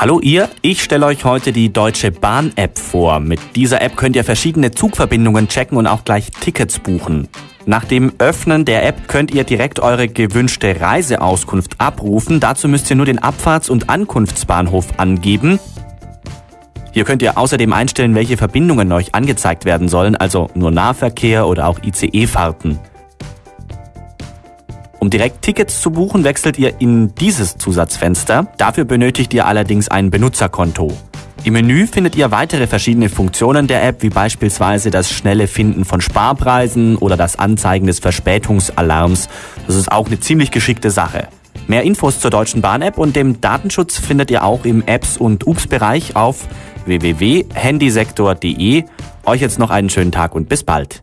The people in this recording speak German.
Hallo ihr, ich stelle euch heute die Deutsche Bahn App vor. Mit dieser App könnt ihr verschiedene Zugverbindungen checken und auch gleich Tickets buchen. Nach dem Öffnen der App könnt ihr direkt eure gewünschte Reiseauskunft abrufen. Dazu müsst ihr nur den Abfahrts- und Ankunftsbahnhof angeben. Hier könnt ihr außerdem einstellen, welche Verbindungen euch angezeigt werden sollen, also nur Nahverkehr oder auch ICE-Fahrten. Um direkt Tickets zu buchen, wechselt ihr in dieses Zusatzfenster. Dafür benötigt ihr allerdings ein Benutzerkonto. Im Menü findet ihr weitere verschiedene Funktionen der App, wie beispielsweise das schnelle Finden von Sparpreisen oder das Anzeigen des Verspätungsalarms. Das ist auch eine ziemlich geschickte Sache. Mehr Infos zur Deutschen Bahn-App und dem Datenschutz findet ihr auch im Apps- und UPS-Bereich auf www.handysektor.de. Euch jetzt noch einen schönen Tag und bis bald.